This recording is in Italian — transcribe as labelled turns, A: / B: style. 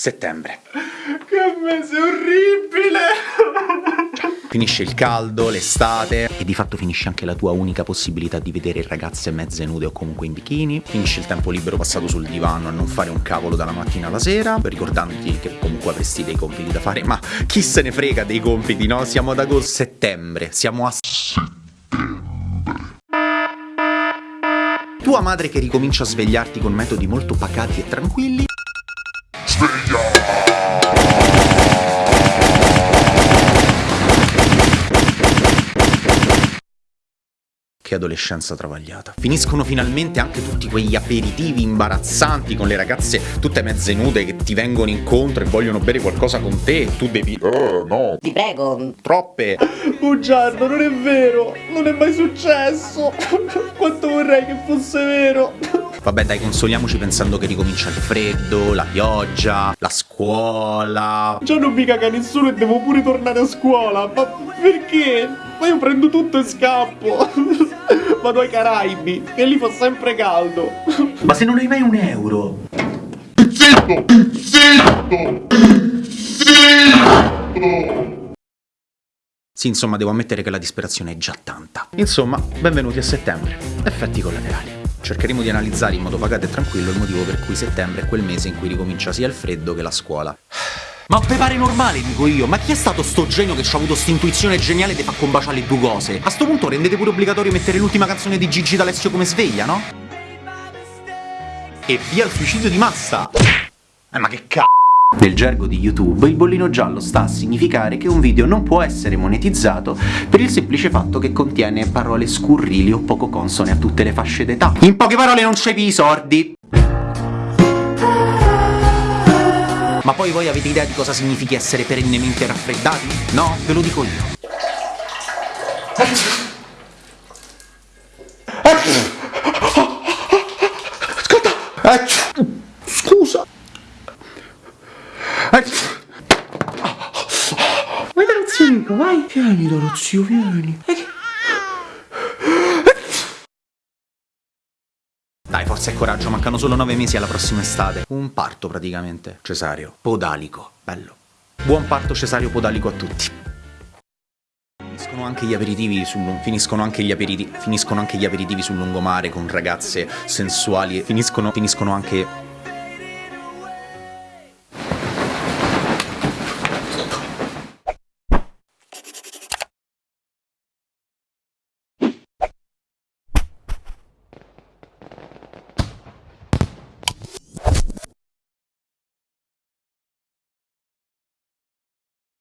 A: Settembre.
B: Che mese orribile!
A: Finisce il caldo, l'estate e di fatto finisce anche la tua unica possibilità di vedere ragazze mezze nude o comunque in bikini. Finisce il tempo libero passato sul divano a non fare un cavolo dalla mattina alla sera, ricordandoti che comunque avresti dei compiti da fare, ma chi se ne frega dei compiti, no? Siamo ad agosto, settembre, siamo a tua madre che ricomincia a svegliarti con metodi molto pacati e tranquilli. Che adolescenza travagliata. Finiscono finalmente anche tutti quegli aperitivi imbarazzanti con le ragazze tutte mezze nude che ti vengono incontro e vogliono bere qualcosa con te e tu devi... Oh, no.
C: Ti prego.
A: Troppe.
B: Bugiardo, non è vero! Non è mai successo! Quanto vorrei che fosse vero!
A: Vabbè dai, consoliamoci pensando che ricomincia il freddo, la pioggia, la scuola...
B: Già non mi caga nessuno e devo pure tornare a scuola! Ma perché? Ma io prendo tutto e scappo! Vado ai Caraibi, che lì fa sempre caldo!
A: Ma se non hai mai un euro?
D: Zitto! Zitto! Zitto!
A: Sì, insomma, devo ammettere che la disperazione è già tanta. Insomma, benvenuti a settembre. Effetti collaterali. Cercheremo di analizzare in modo pagato e tranquillo il motivo per cui settembre è quel mese in cui ricomincia sia il freddo che la scuola. Ma te pare normale, dico io, ma chi è stato sto genio che ci ha avuto st'intuizione geniale di far combaciare le due cose? A sto punto rendete pure obbligatorio mettere l'ultima canzone di Gigi D'Alessio come sveglia, no? E via il suicidio di massa! Eh ma che c***o! Nel gergo di YouTube, il bollino giallo sta a significare che un video non può essere monetizzato per il semplice fatto che contiene parole scurrili o poco consone a tutte le fasce d'età. In poche parole non c'è i sordi! Ma poi voi avete idea di cosa significhi essere perennemente raffreddati? No? Ve lo dico io. Scusa!
B: Vai dallo zio Nico, vai! Vieni dallo zio, vieni!
A: Dai, forza e coraggio, mancano solo nove mesi alla prossima estate. Un parto praticamente. Cesario. Podalico. Bello. Buon parto cesario podalico a tutti. Finiscono anche gli aperitivi sul finiscono anche gli aperitivi finiscono anche gli aperitivi sul lungomare con ragazze sensuali finiscono finiscono anche